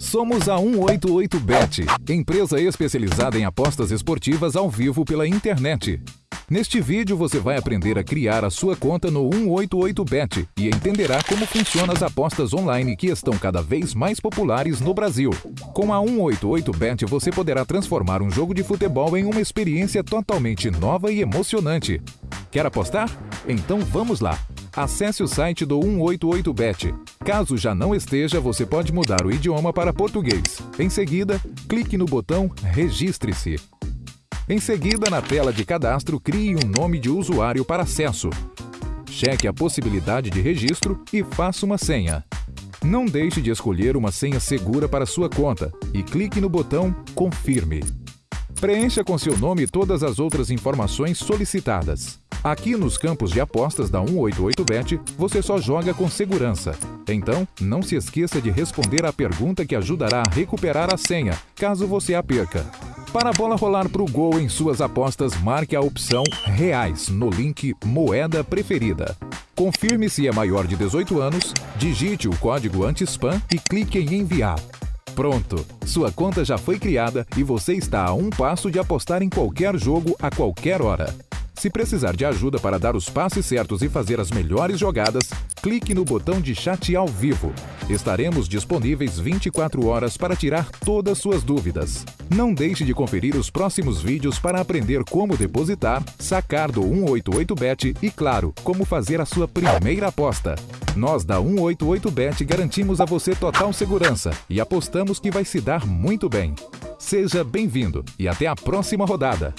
Somos a 188bet, empresa especializada em apostas esportivas ao vivo pela internet. Neste vídeo você vai aprender a criar a sua conta no 188bet e entenderá como funcionam as apostas online que estão cada vez mais populares no Brasil. Com a 188bet você poderá transformar um jogo de futebol em uma experiência totalmente nova e emocionante. Quer apostar? Então vamos lá! Acesse o site do 188bet. Caso já não esteja, você pode mudar o idioma para português. Em seguida, clique no botão Registre-se. Em seguida, na tela de cadastro, crie um nome de usuário para acesso. Cheque a possibilidade de registro e faça uma senha. Não deixe de escolher uma senha segura para sua conta e clique no botão Confirme. Preencha com seu nome todas as outras informações solicitadas. Aqui nos campos de apostas da 188bet, você só joga com segurança. Então, não se esqueça de responder a pergunta que ajudará a recuperar a senha, caso você a perca. Para a bola rolar para o gol em suas apostas, marque a opção Reais no link Moeda Preferida. Confirme se é maior de 18 anos, digite o código anti-spam e clique em Enviar. Pronto! Sua conta já foi criada e você está a um passo de apostar em qualquer jogo a qualquer hora. Se precisar de ajuda para dar os passes certos e fazer as melhores jogadas, clique no botão de chat ao vivo. Estaremos disponíveis 24 horas para tirar todas suas dúvidas. Não deixe de conferir os próximos vídeos para aprender como depositar, sacar do 188bet e, claro, como fazer a sua primeira aposta. Nós da 188bet garantimos a você total segurança e apostamos que vai se dar muito bem. Seja bem-vindo e até a próxima rodada!